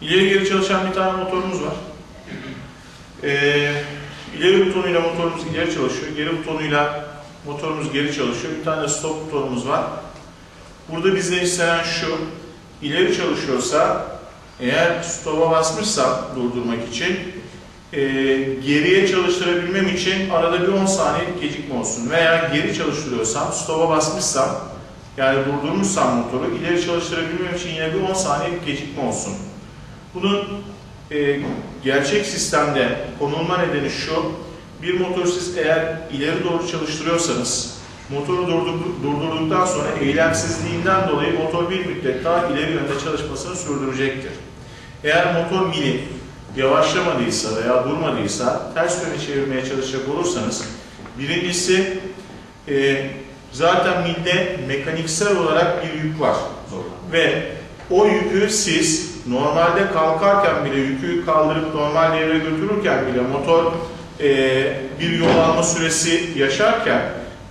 İleri geri çalışan bir tane motorumuz var. Ee, ileri butonuyla motorumuz ileri çalışıyor. Geri butonuyla motorumuz geri çalışıyor. Bir tane stop butonumuz var. Burada bizden istenen şu. ileri çalışıyorsa eğer stop'a basmışsam durdurmak için e, geriye çalıştırabilmem için arada bir 10 saniyelik gecikme olsun. Veya geri çalıştırıyorsam stop'a basmışsam yani durdurmuşsam motoru ileri çalıştırabilmem için yine bir 10 saniyelik gecikme olsun. Bunun e, gerçek sistemde konulma nedeni şu. Bir motoru siz eğer ileri doğru çalıştırıyorsanız motoru durdur- durdurduktan sonra eylemsizliğinden dolayı motor bir müddet daha ileri yönde çalışmasını sürdürecektir. Eğer motor mili yavaşlamadıysa veya durmadıysa ters yöne çevirmeye çalışacak olursanız birincisi e, zaten milde mekaniksel olarak bir yük var. Ve o yükü siz normalde kalkarken bile yükü kaldırıp normal devre götürürken bile motor e, bir yol alma süresi yaşarken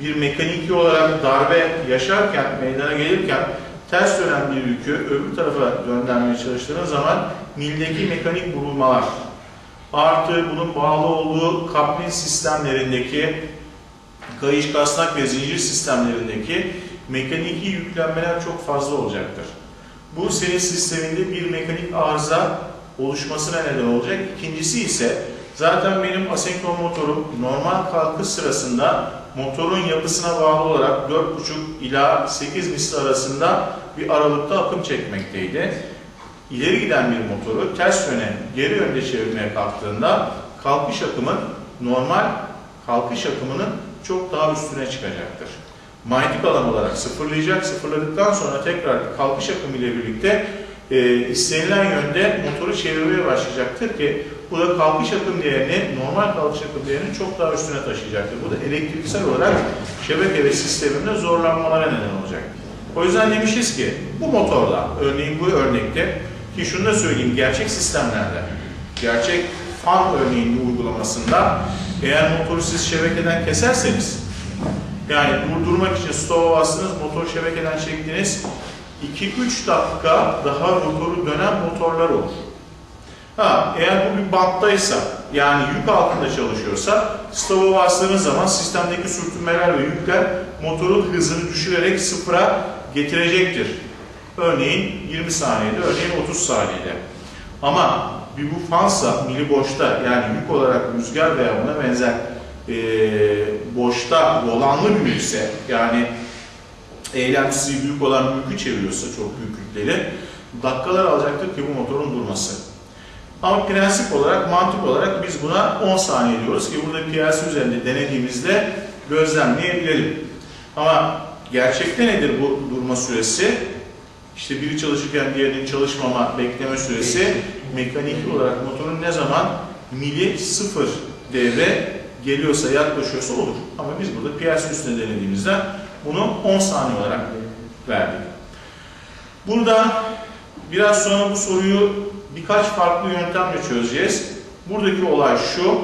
bir mekaniki olarak darbe yaşarken meydana gelirken ters dönen bir yükü öbür tarafa döndürmeye çalıştığınız zaman mildeki mekanik vurulmalar artı bunun bağlı olduğu kaplin sistemlerindeki kayış kasnak ve zincir sistemlerindeki mekaniki yüklenmeler çok fazla olacaktır. Bu senin sisteminde bir mekanik arıza oluşmasına neden olacak. İkincisi ise zaten benim asenkron motorum normal kalkış sırasında motorun yapısına bağlı olarak 4,5 ila 8 misli arasında bir aralıkta akım çekmekteydi. İleri giden bir motoru ters yöne, geri yönde çevirmeye kalktığında kalkış akımın normal kalkış akımının çok daha üstüne çıkacaktır. Manyetik alan olarak sıfırlayacak. Sıfırladıktan sonra tekrar kalkış akımı ile birlikte e, istenilen yönde motoru çevirmeye başlayacaktır ki bu da kalkış akım değerini, normal kalkış akım değerini çok daha üstüne taşıyacaktır. Bu da elektriksel olarak şebeke ve sisteminde zorlanmalara neden olacak. O yüzden demişiz ki bu motorla, örneğin bu örnekte ki şunu da söyleyeyim, gerçek sistemlerde, gerçek fan örneğinin uygulamasında eğer motoru siz şebekeden keserseniz yani durdurmak için stop'a bastınız, motor şebekeden çektiniz. 2-3 dakika daha motoru dönen motorlar olur. Ha, eğer bu bir banttaysa, yani yük altında çalışıyorsa, stop'a bastığınız zaman sistemdeki sürtünmeler ve yükler motorun hızını düşürerek sıfıra getirecektir. Örneğin 20 saniyede, örneğin 30 saniyede. Ama bir bu fansa, mili boşta, yani yük olarak rüzgar veya buna benzer e, boşta volanlı bir yükse yani eylemsiz büyük olan yükü çeviriyorsa çok büyük yükleri dakikalar alacaktır ki bu motorun durması. Ama prensip olarak, mantık olarak biz buna 10 saniye diyoruz ki burada PLC üzerinde denediğimizde gözlemleyebilelim. Ama gerçekte nedir bu durma süresi? İşte biri çalışırken diğerinin çalışmama bekleme süresi mekanik olarak motorun ne zaman mili sıfır devre geliyorsa, yaklaşıyorsa olur. Ama biz burada PLC üstünde denediğimizde bunu 10 saniye olarak verdik. Burada biraz sonra bu soruyu birkaç farklı yöntemle çözeceğiz. Buradaki olay şu.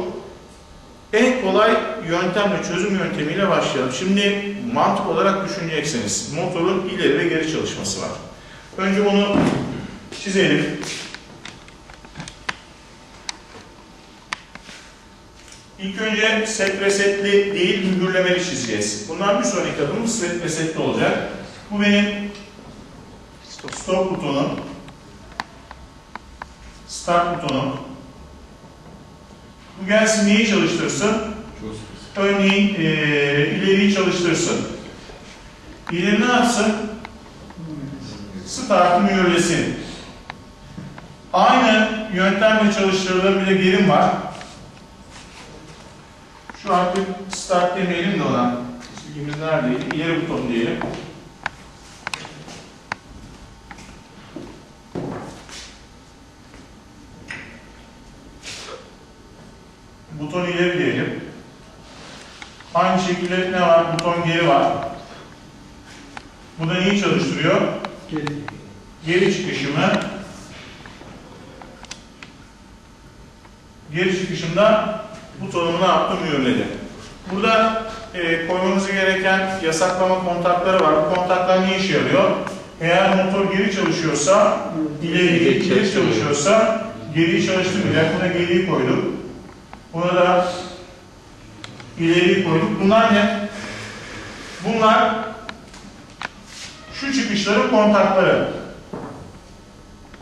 En kolay yöntemle, çözüm yöntemiyle başlayalım. Şimdi mantık olarak düşüneceksiniz. Motorun ileri ve geri çalışması var. Önce bunu çizelim. İlk önce set resetli değil mühürlemeli çizeceğiz. Bundan bir sonraki adımımız set resetli olacak. Bu benim stop butonum. Start butonum. Bu gelsin neyi çalıştırsın? Örneğin e, ileriyi çalıştırsın. İleri ne yapsın? Startı mühürlesin. Aynı yöntemle çalıştırılan bir de gerim var. Şu artık start demeyelim de ona. İsmimiz neredeydi? İleri buton diyelim. Buton ileri diyelim. Aynı şekilde ne var? Buton geri var. Bu da neyi çalıştırıyor? Geri. Geri çıkışımı geri çıkışımda butonumu ne yaptım? Mühürledim. Burada e, koymamız gereken yasaklama kontakları var. Bu kontaklar ne işe yarıyor? Eğer motor geri çalışıyorsa, ileri ileri çalıştırmıyor. çalışıyorsa geriyi çalıştırmayacak. Buna geriyi koyduk. Buna da ileriyi koyduk. Bunlar ne? Bunlar şu çıkışların kontakları.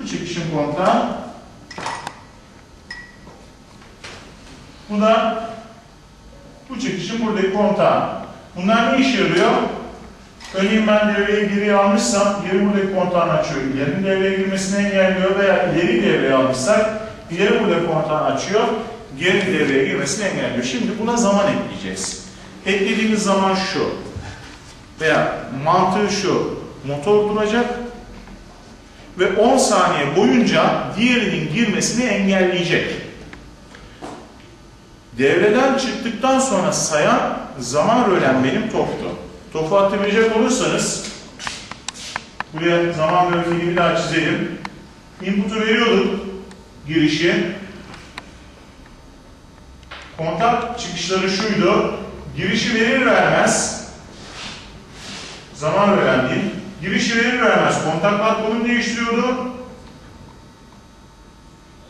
Bu çıkışın kontağı. Bu da bu çıkışın buradaki kontağı. Bunlar ne işe yarıyor? Örneğin ben devreye geriye almışsam geri buradaki kontağını açıyor. İlerinin devreye girmesini engelliyor veya ileri devreye almışsak ileri buradaki kontağını açıyor. Geri devreye girmesini engelliyor. Şimdi buna zaman ekleyeceğiz. Eklediğimiz zaman şu veya mantığı şu. Motor duracak ve 10 saniye boyunca diğerinin girmesini engelleyecek. Devreden çıktıktan sonra sayan zaman rölen benim toptu. Topu hatırlayacak olursanız buraya zaman grafiğini bir daha çizelim. Input'u veriyorduk girişi. Kontak çıkışları şuydu. Girişi verir vermez zaman veren değil. Girişi verir vermez kontaklar konum değiştiriyordu.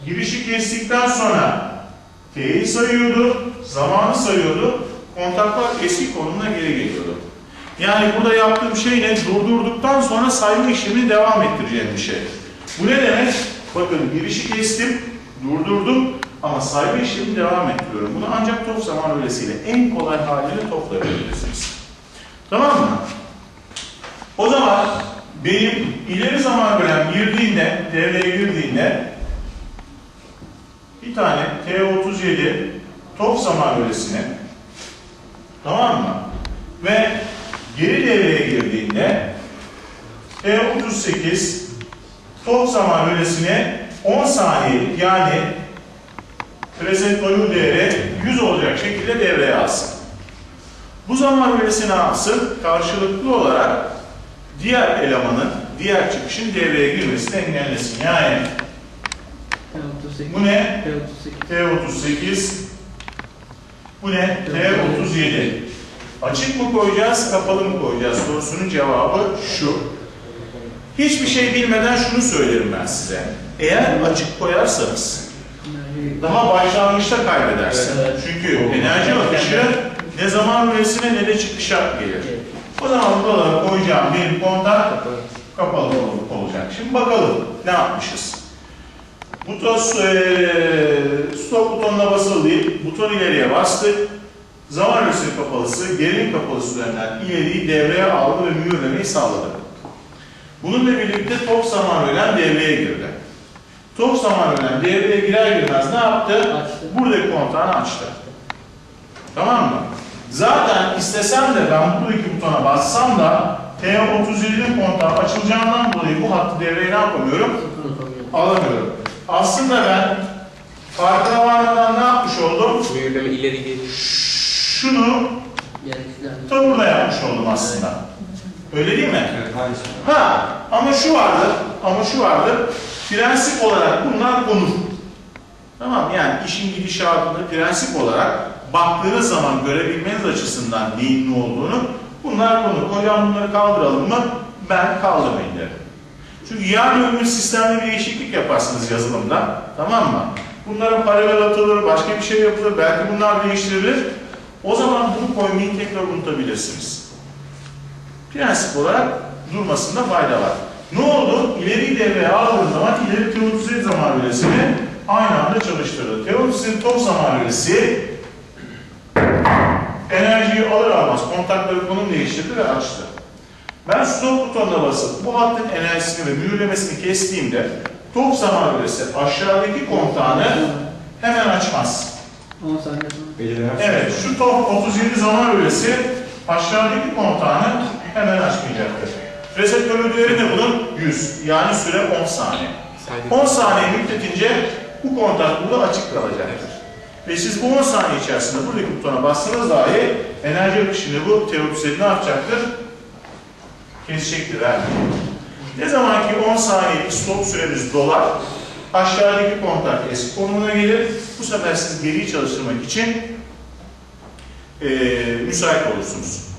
Girişi kestikten sonra T'yi sayıyordu, zamanı sayıyordu. Kontaklar eski konumuna geri geliyordu. Yani burada yaptığım şey ne? Durdurduktan sonra sayma işlemini devam ettireceğim bir şey. Bu ne demek? Bakın girişi kestim, durdurdum ama sayma işlemini devam ettiriyorum. Bunu ancak top zaman öylesiyle en kolay haliyle topla yapabilirsiniz. Tamam mı? O zaman benim ileri zaman bölüm girdiğinde, devreye girdiğinde bir tane T37 top zaman bölesine tamam mı? Ve geri devreye girdiğinde T38 top zaman bölesine 10 saniye yani preset value değeri 100 olacak şekilde devreye alsın. Bu zaman bölesine alsın karşılıklı olarak diğer elemanın, diğer çıkışın devreye girmesini engellesin. Yani bu ne? T38 bu ne? T37 Açık mı koyacağız, kapalı mı koyacağız sorusunun cevabı şu. Hiçbir şey bilmeden şunu söylerim ben size. Eğer açık koyarsanız daha başlangıçta kaybedersin. Çünkü enerji akışı ne zaman üresine ne de çıkışa gelir. O zaman buralara koyacağım bir kontak kapalı ol- olacak. Şimdi bakalım ne yapmışız. Buton eee, stop butonuna basılı değil, buton ileriye bastık. Zaman örsü kapalısı, gerilim kapalısı üzerinden ileriyi devreye aldı ve mühürlemeyi sağladı. Bununla birlikte top zaman ölen devreye girdi. Top zaman ölen devreye girer girmez ne yaptı? Açtı. Buradaki kontağını açtı. Tamam mı? Zaten istesem de ben buradaki butona bassam da T37'nin kontağı açılacağından dolayı bu hattı devreye ne yapamıyorum? Alamıyorum. Aslında ben farkına varmadan ne yapmış oldum? Mühürleme ileri geri. Şunu tam burada yapmış oldum aslında. Öyle değil mi? Evet. Ha ama şu vardır, ama şu vardır. Prensip olarak bunlar konur. Tamam yani işin gidişatını prensip olarak baktığınız zaman görebilmeniz açısından neyin ne olduğunu bunlar konur. Hocam bunları kaldıralım mı? Ben kaldırmayın derim. Çünkü yarın öbür gün sistemde bir değişiklik yaparsınız yazılımda. Tamam mı? Bunlara paralel atılır, başka bir şey yapılır, belki bunlar değiştirilir. O zaman bunu koymayı tekrar unutabilirsiniz prensip olarak durmasında fayda var. Ne oldu? İleri devreye aldığım zaman ileri teorisinin zaman bölesini aynı anda çalıştırdı. Teorisinin top zaman bölesi enerjiyi alır almaz kontakları konum değiştirdi ve açtı. Ben stop butonuna basıp bu hattın enerjisini ve mühürlemesini kestiğimde top zaman bölesi aşağıdaki kontağını hemen açmaz. 10 saniye sonra. Belirlenen Evet, şu top 37 zaman bölesi aşağıdaki kontağını hemen açmayacaktır. Reset bölü değeri ne bunun? 100. Yani süre 10 saniye. 10 saniye müddetince bu kontak burada açık kalacaktır. Ve siz bu 10 saniye içerisinde buradaki butona bassanız dahi enerji akışını bu teorisini ne yapacaktır? Kesecektir. Yani. Ne zaman ki 10 saniyelik stop süremiz dolar, aşağıdaki kontak eski konumuna gelir. Bu sefer siz geriyi çalıştırmak için eee müsait olursunuz.